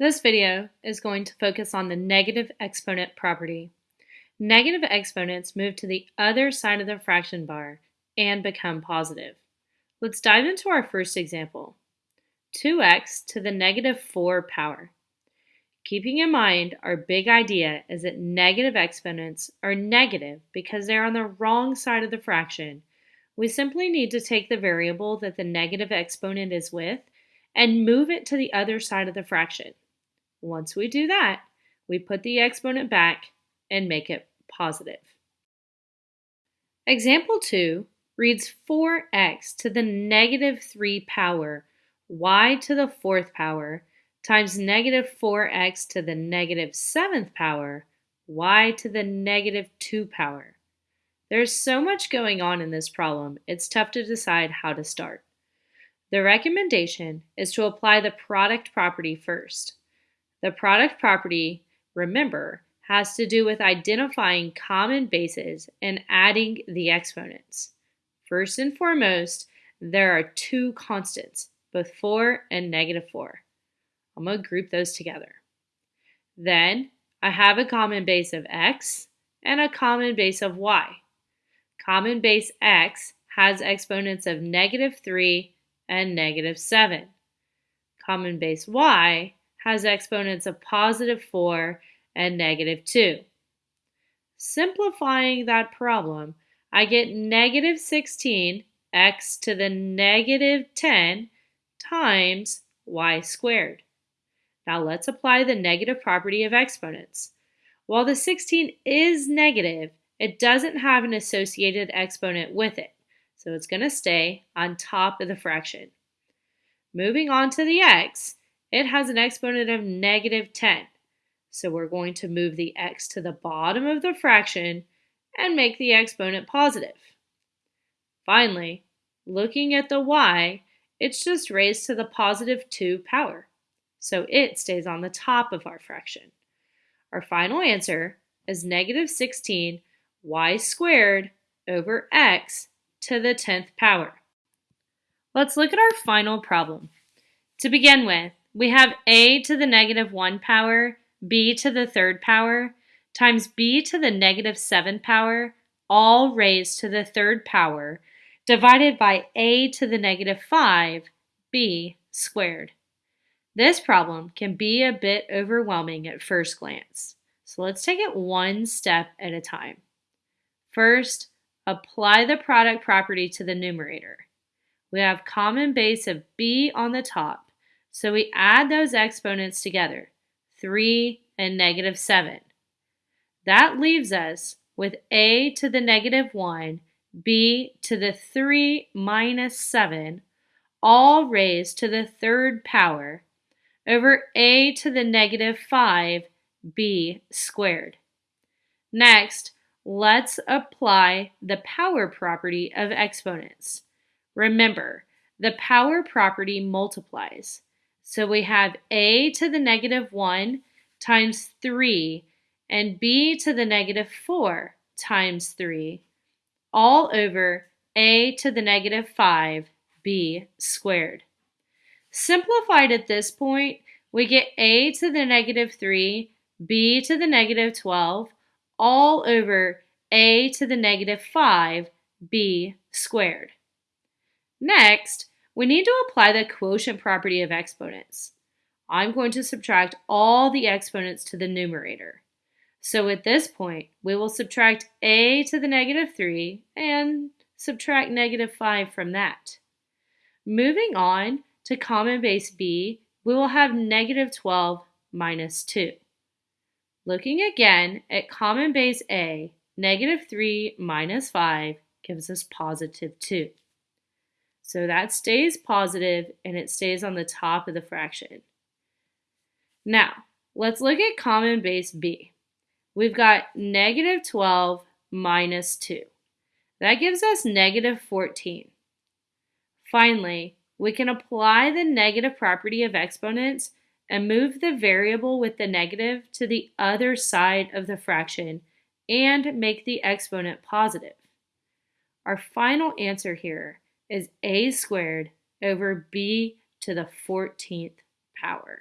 This video is going to focus on the negative exponent property. Negative exponents move to the other side of the fraction bar and become positive. Let's dive into our first example. 2x to the negative 4 power. Keeping in mind our big idea is that negative exponents are negative because they're on the wrong side of the fraction. We simply need to take the variable that the negative exponent is with and move it to the other side of the fraction. Once we do that, we put the exponent back and make it positive. Example 2 reads 4x to the negative 3 power y to the fourth power times negative 4x to the negative negative seventh power y to the negative 2 power. There's so much going on in this problem, it's tough to decide how to start. The recommendation is to apply the product property first. The product property, remember, has to do with identifying common bases and adding the exponents. First and foremost, there are two constants, both 4 and negative 4. I'm going to group those together. Then I have a common base of x and a common base of y. Common base x has exponents of negative 3 and negative 7. Common base y has exponents of positive 4 and negative 2. Simplifying that problem, I get negative 16 x to the negative 10 times y squared. Now let's apply the negative property of exponents. While the 16 is negative, it doesn't have an associated exponent with it, so it's going to stay on top of the fraction. Moving on to the x, it has an exponent of negative 10. So we're going to move the x to the bottom of the fraction and make the exponent positive. Finally, looking at the y, it's just raised to the positive 2 power. So it stays on the top of our fraction. Our final answer is negative 16 y squared over x to the 10th power. Let's look at our final problem. To begin with, we have a to the negative 1 power, b to the third power, times b to the negative 7 power, all raised to the third power, divided by a to the negative 5, b squared. This problem can be a bit overwhelming at first glance, so let's take it one step at a time. First, apply the product property to the numerator. We have common base of b on the top, so we add those exponents together, 3 and negative 7. That leaves us with a to the negative 1, b to the 3 minus 7, all raised to the third power, over a to the negative 5, b squared. Next, let's apply the power property of exponents. Remember, the power property multiplies. So we have a to the negative 1 times 3 and b to the negative 4 times 3 all over a to the negative 5 b squared. Simplified at this point, we get a to the negative 3 b to the negative 12 all over a to the negative 5 b squared. Next, we need to apply the quotient property of exponents. I'm going to subtract all the exponents to the numerator. So at this point, we will subtract a to the negative 3 and subtract negative 5 from that. Moving on to common base b, we will have negative 12 minus 2. Looking again at common base a, negative 3 minus 5 gives us positive 2. So that stays positive and it stays on the top of the fraction. Now, let's look at common base b. We've got negative 12 minus 2. That gives us negative 14. Finally, we can apply the negative property of exponents and move the variable with the negative to the other side of the fraction and make the exponent positive. Our final answer here is a squared over b to the 14th power.